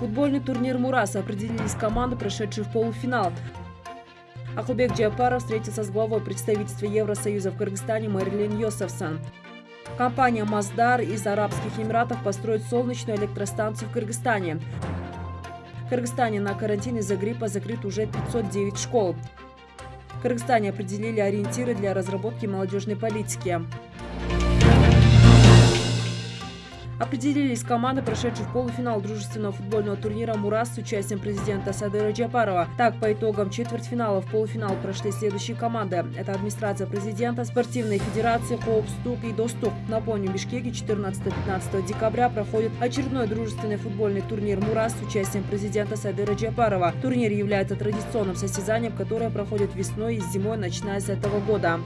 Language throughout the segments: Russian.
Футбольный турнир «Мурас» определились команды, прошедшие в полуфинал. Ахлбек Джапаров встретился с главой представительства Евросоюза в Кыргызстане Мэрилин Йосефсон. Компания «Маздар» из Арабских Эмиратов построит солнечную электростанцию в Кыргызстане. В Кыргызстане на карантин из-за гриппа закрыт уже 509 школ. В Кыргызстане определили ориентиры для разработки молодежной политики. Определились команды, прошедшие в полуфинал дружественного футбольного турнира «Мурас» с участием президента Садыра Джапарова. Так, по итогам четвертьфинала в полуфинал прошли следующие команды. Это администрация президента, спортивные федерации, ХОП, СТУК и ДОСТУК. Напомню, в Бишкеке 14-15 декабря проходит очередной дружественный футбольный турнир «Мурас» с участием президента Садыра Джапарова. Турнир является традиционным состязанием, которое проходит весной и зимой, начиная с этого года.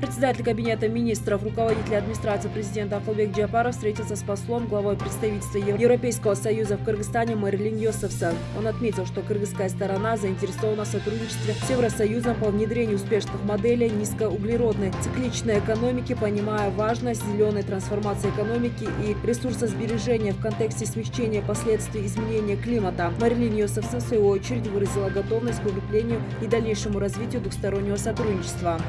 Председатель Кабинета министров, руководитель администрации президента Акылбек Джапаров встретился с послом, главой представительства Европейского союза в Кыргызстане Мэрилин Йосефсон. Он отметил, что кыргызская сторона заинтересована в сотрудничестве с Евросоюзом по внедрению успешных моделей низкоуглеродной цикличной экономики, понимая важность зеленой трансформации экономики и ресурсосбережения в контексте смягчения последствий изменения климата. Мэрилин Йосефсон, в свою очередь, выразила готовность к укреплению и дальнейшему развитию двухстороннего сотрудничества.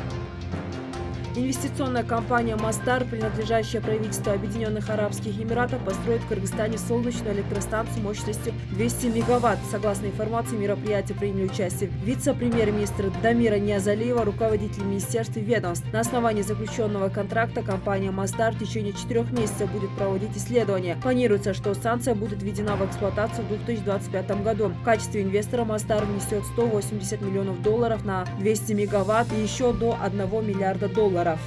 Инвестиционная компания «Мастар», принадлежащая правительству Объединенных Арабских Эмиратов, построит в Кыргызстане солнечную электростанцию мощностью 200 мегаватт. Согласно информации, мероприятия приняли участие вице-премьер-министр Дамира Ниазалиева, руководитель министерств и ведомств. На основании заключенного контракта компания «Мастар» в течение четырех месяцев будет проводить исследования. Планируется, что станция будет введена в эксплуатацию в 2025 году. В качестве инвестора «Мастар» внесет 180 миллионов долларов на 200 мегаватт и еще до 1 миллиарда долларов долларов.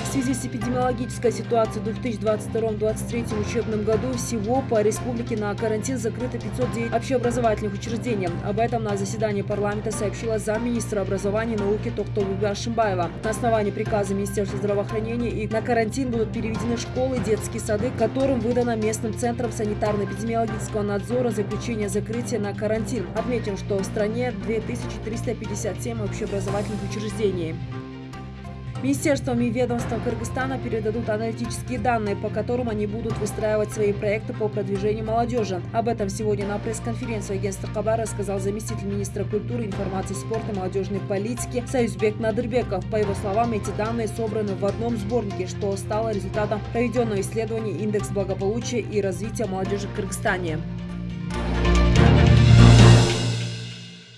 В связи с эпидемиологической ситуацией в 2022-2023 учебном году всего по республике на карантин закрыто 509 общеобразовательных учреждений. Об этом на заседании парламента сообщила замминистра образования и науки Токтолуга Ашимбаева. На основании приказа Министерства здравоохранения и на карантин будут переведены школы и детские сады, которым выдано местным центром санитарно-эпидемиологического надзора заключение закрытия на карантин. Отметим, что в стране 2357 общеобразовательных учреждений. Министерствам и ведомствам Кыргызстана передадут аналитические данные, по которым они будут выстраивать свои проекты по продвижению молодежи. Об этом сегодня на пресс-конференции агентства Хабар рассказал заместитель министра культуры, информации, спорта и молодежной политики Союзбек Надырбеков. По его словам, эти данные собраны в одном сборнике, что стало результатом проведенного исследования «Индекс благополучия и развития молодежи в Кыргызстане».